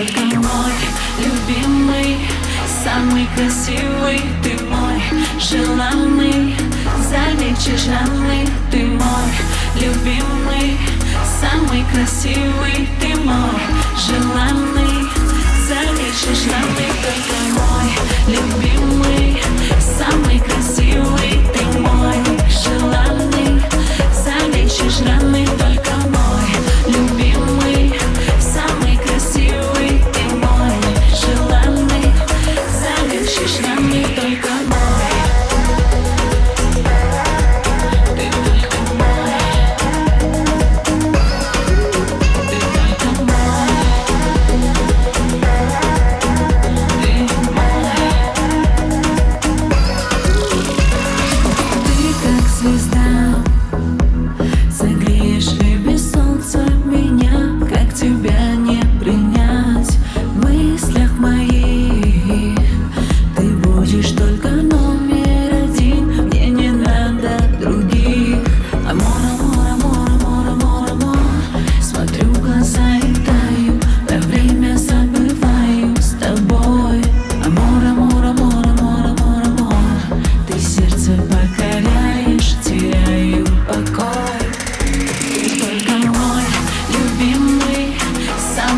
только мой любимый Самый красивый, ты мой желанный Залечишь раны, ты мой любимый Самый красивый, ты мой желанный Залечишь раны, только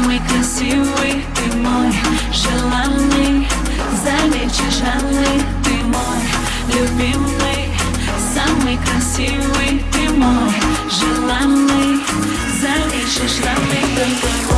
самый красивый Ты мой желанный. Залечишь раны Ты мой любимый. Самый красивый Ты мой желанный. Залечишь раны Ты мой